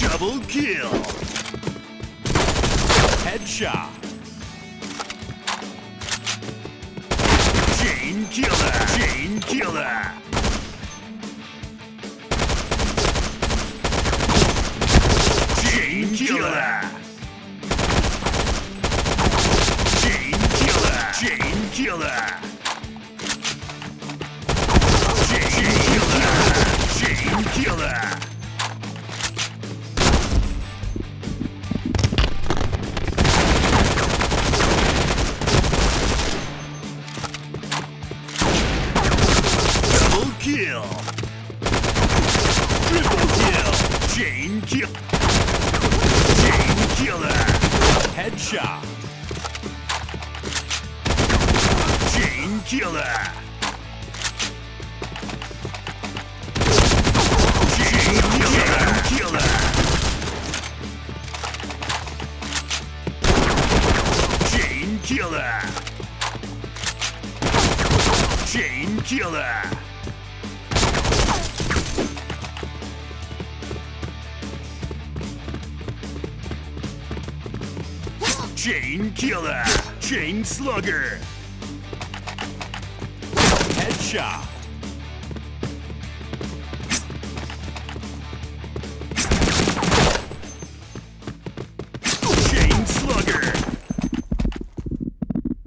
Double kill. Headshot. Killer. Chain killer. Chain killer. Chain killer. Chain killer. Kill. Triple kill. Chain kill. Chain killer. Headshot. Chain killer. Chain killer. Chain killer. Chain killer. Chain killer. Chain slugger. Headshot.